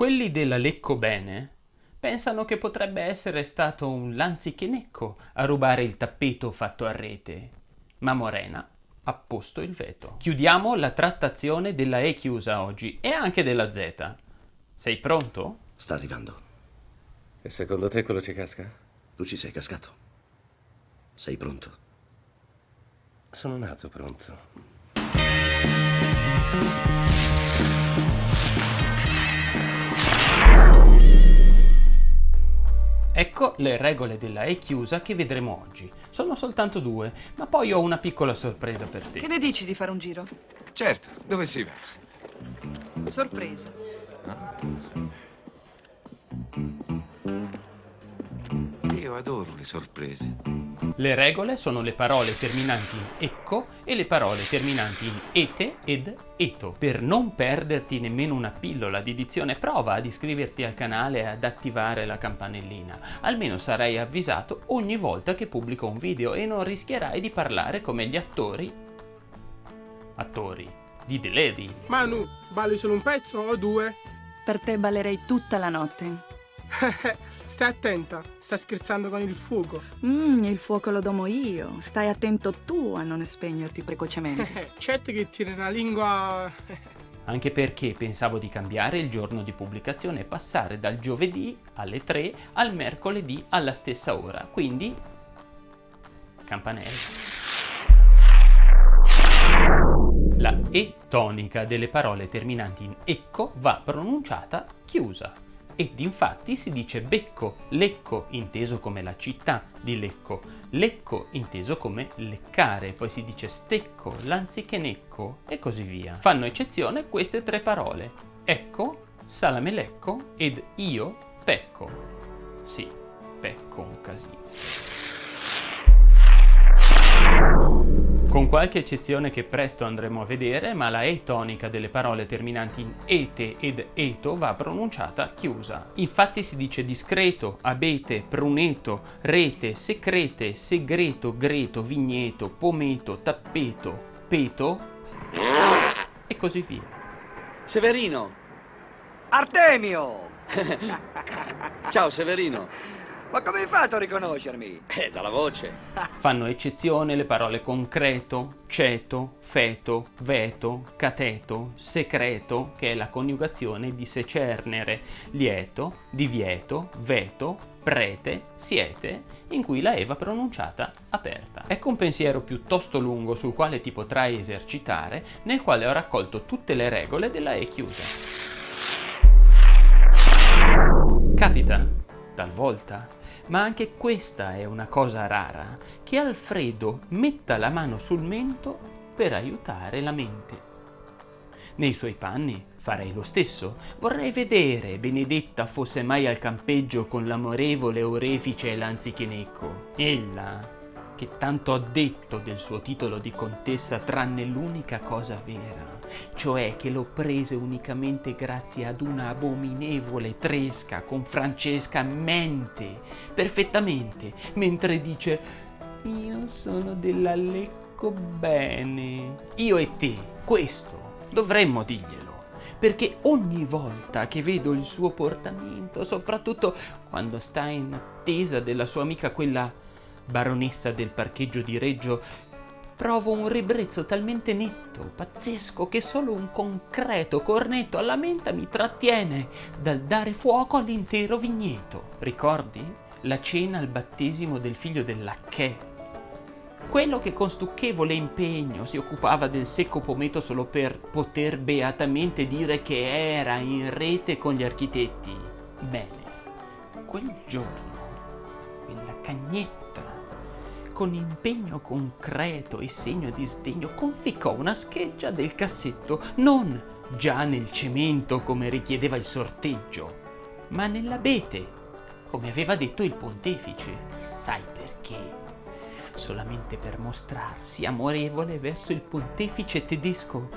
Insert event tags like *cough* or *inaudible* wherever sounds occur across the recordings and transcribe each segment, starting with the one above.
Quelli della Lecco Bene pensano che potrebbe essere stato un lanzichenecco a rubare il tappeto fatto a rete, ma Morena ha posto il veto. Chiudiamo la trattazione della E chiusa oggi e anche della Z. Sei pronto? Sta arrivando. E secondo te quello ci casca? Tu ci sei cascato. Sei pronto? Sono nato pronto. Ecco le regole della E chiusa che vedremo oggi. Sono soltanto due, ma poi ho una piccola sorpresa per te. Che ne dici di fare un giro? Certo, dove si va? Sorpresa. Io adoro le sorprese. Le regole sono le parole terminanti in ecco e le parole terminanti in ete ed eto. Per non perderti nemmeno una pillola di dizione prova ad iscriverti al canale e ad attivare la campanellina. Almeno sarai avvisato ogni volta che pubblico un video e non rischierai di parlare come gli attori attori di The Lady. Manu, balli solo un pezzo o due? Per te ballerei tutta la notte. *laughs* Stai attenta, stai scherzando con il fuoco. Mmm, il fuoco lo domo io. Stai attento tu a non spegnerti precocemente. *laughs* certo che tiri una lingua... *laughs* Anche perché pensavo di cambiare il giorno di pubblicazione e passare dal giovedì alle 3 al mercoledì alla stessa ora. Quindi, campanello. La E tonica delle parole terminanti in ecco va pronunciata chiusa ed infatti si dice becco, lecco inteso come la città di Lecco, lecco inteso come leccare, poi si dice stecco, lanzichenecco e così via. Fanno eccezione queste tre parole, ecco, salamelecco ed io pecco. Sì, pecco un casino. Con qualche eccezione che presto andremo a vedere, ma la E tonica delle parole terminanti in ete ed eto va pronunciata chiusa. Infatti si dice discreto, abete, pruneto, rete, secrete, segreto, greto, vigneto, pometo, tappeto, peto e così via. Severino! Artemio! *laughs* Ciao Severino! Ma come hai fatto a riconoscermi? Eh, dalla voce. *laughs* Fanno eccezione le parole concreto, ceto, feto, veto, cateto, secreto, che è la coniugazione di secernere, lieto, divieto, veto, prete, siete, in cui la E va pronunciata aperta. Ecco un pensiero piuttosto lungo sul quale ti potrai esercitare, nel quale ho raccolto tutte le regole della E chiusa. Capita talvolta, ma anche questa è una cosa rara, che Alfredo metta la mano sul mento per aiutare la mente. Nei suoi panni farei lo stesso. Vorrei vedere Benedetta fosse mai al campeggio con l'amorevole orefice l'anzichenecco. Ella, che tanto ha detto del suo titolo di contessa tranne l'unica cosa vera, cioè che lo prese unicamente grazie ad una abominevole tresca con Francesca mente perfettamente, mentre dice io sono della Lecco bene. Io e te, questo, dovremmo dirglielo perché ogni volta che vedo il suo portamento, soprattutto quando sta in attesa della sua amica quella baronessa del parcheggio di Reggio, provo un ribrezzo talmente netto, pazzesco, che solo un concreto cornetto alla menta mi trattiene dal dare fuoco all'intero vigneto. Ricordi? La cena al battesimo del figlio dell'Acché. Quello che con stucchevole impegno si occupava del secco pometo solo per poter beatamente dire che era in rete con gli architetti. Bene, quel giorno, quella cagnetta con impegno concreto e segno di sdegno conficcò una scheggia del cassetto, non già nel cemento come richiedeva il sorteggio, ma nell'abete, come aveva detto il pontefice. Sai perché? Solamente per mostrarsi amorevole verso il pontefice tedesco,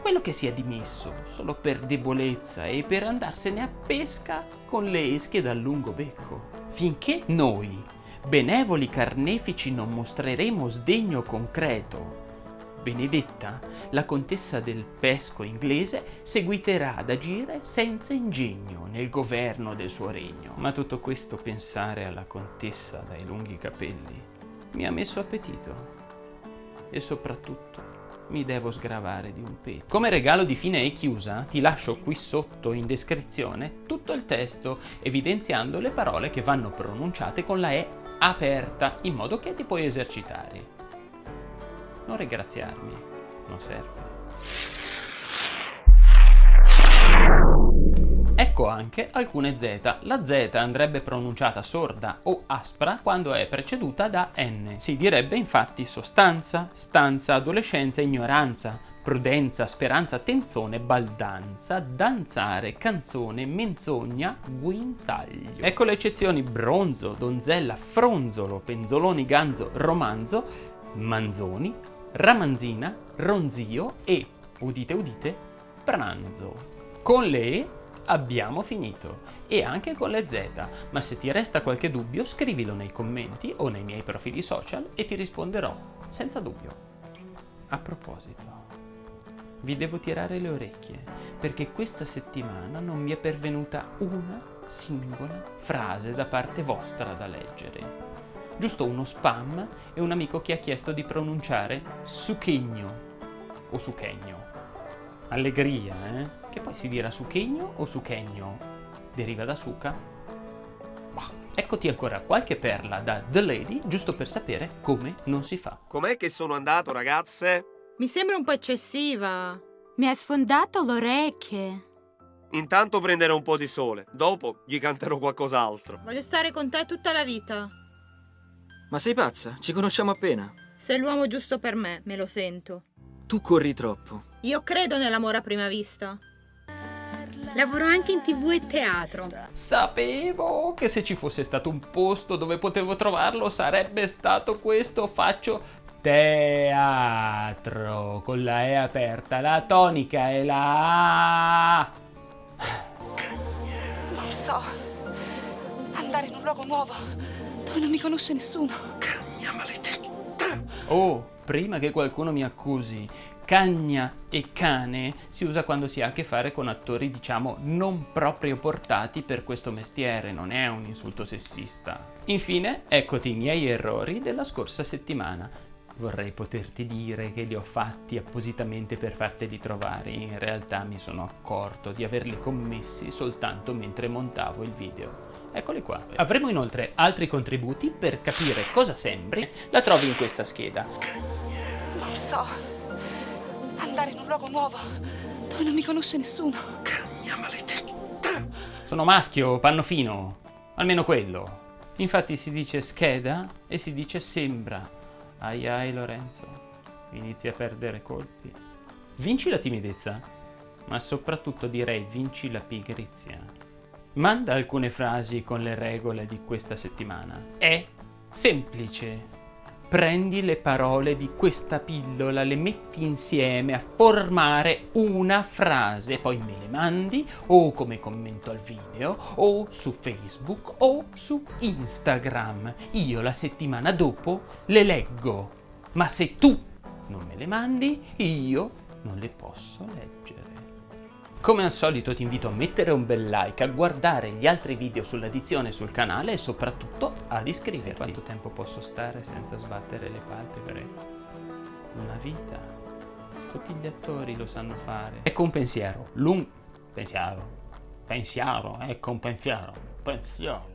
quello che si è dimesso solo per debolezza e per andarsene a pesca con le esche dal lungo becco. Finché noi, benevoli carnefici non mostreremo sdegno concreto. Benedetta, la contessa del pesco inglese, seguiterà ad agire senza ingegno nel governo del suo regno. Ma tutto questo pensare alla contessa dai lunghi capelli mi ha messo appetito. E soprattutto mi devo sgravare di un petto. Come regalo di fine e chiusa ti lascio qui sotto in descrizione tutto il testo evidenziando le parole che vanno pronunciate con la E aperta in modo che ti puoi esercitare. Non ringraziarmi, non serve. Ecco anche alcune Z. La Z andrebbe pronunciata sorda o aspra quando è preceduta da N. Si direbbe infatti sostanza, stanza, adolescenza, ignoranza, prudenza, speranza, tenzone, baldanza, danzare, canzone, menzogna, guinzaglio. Ecco le eccezioni bronzo, donzella, fronzolo, penzoloni, ganzo, romanzo, manzoni, ramanzina, ronzio e, udite udite, pranzo. Con le E abbiamo finito e anche con le Z, ma se ti resta qualche dubbio scrivilo nei commenti o nei miei profili social e ti risponderò senza dubbio. A proposito, vi devo tirare le orecchie perché questa settimana non mi è pervenuta una singola frase da parte vostra da leggere. Giusto uno spam e un amico che ha chiesto di pronunciare suchegno o suchegno. Allegria, eh? Che poi si dirà suchegno o suchegno? Deriva da suca? Bah. Eccoti ancora qualche perla da The Lady, giusto per sapere come non si fa. Com'è che sono andato, ragazze? Mi sembra un po' eccessiva. Mi hai sfondato le orecchie. Intanto prenderò un po' di sole, dopo gli canterò qualcos'altro. Voglio stare con te tutta la vita. Ma sei pazza? Ci conosciamo appena. Sei l'uomo giusto per me, me lo sento. Tu corri troppo. Io credo nell'amore a prima vista. Lavoro anche in tv e teatro. Sapevo che se ci fosse stato un posto dove potevo trovarlo sarebbe stato questo. Faccio teatro con la E aperta, la tonica e la A. Non so. Andare in un luogo nuovo dove non mi conosce nessuno. Cagna maledetta. Oh, prima che qualcuno mi accusi, cagna e cane si usa quando si ha a che fare con attori, diciamo, non proprio portati per questo mestiere, non è un insulto sessista. Infine, eccoti i miei errori della scorsa settimana. Vorrei poterti dire che li ho fatti appositamente per farteli trovare, in realtà mi sono accorto di averli commessi soltanto mentre montavo il video. Eccoli qua. Avremo inoltre altri contributi per capire cosa sembri, la trovi in questa scheda. Non so. Andare in un luogo nuovo dove non mi conosce nessuno. Cagna maledetta. Sono maschio, panno fino, almeno quello. Infatti si dice scheda e si dice sembra. Ai ai Lorenzo, inizi a perdere colpi. Vinci la timidezza, ma soprattutto direi vinci la pigrizia. Manda alcune frasi con le regole di questa settimana. È semplice. Prendi le parole di questa pillola, le metti insieme a formare una frase, poi me le mandi o come commento al video o su Facebook o su Instagram. Io la settimana dopo le leggo, ma se tu non me le mandi, io non le posso leggere. Come al solito ti invito a mettere un bel like, a guardare gli altri video sull'addizione sul canale e soprattutto ad iscriverti. Sai quanto tempo posso stare senza sbattere le palpebre? Una vita. Tutti gli attori lo sanno fare. Ecco un pensiero, lungo... Pensiero. Pensiero, ecco un pensiero. Pensiero.